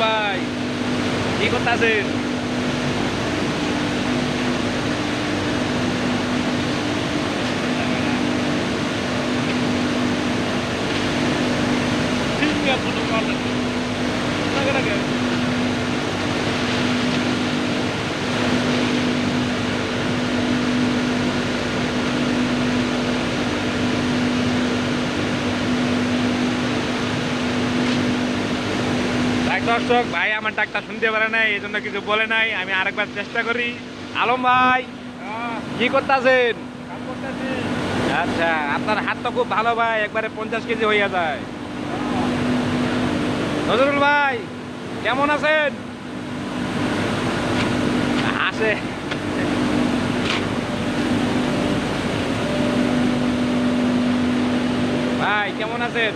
আলম ভাই কি করতেছেন ভাই দর্শক, ভাই আমার ডাকটা শুনতে পারে নাই, এই জন্য কিছু বলে নাই, আমি আরেকবার চেষ্টা করি। আলম ভাই, কি করতেছেন? আচ্ছা আপনার হাত তো খুব ভালো ভাই, একবারে পঞ্চাশ কেজি হইয়া যায়। নজরুল ভাই, কেমন আছেন? আসে। ভাই, কেমন আছেন?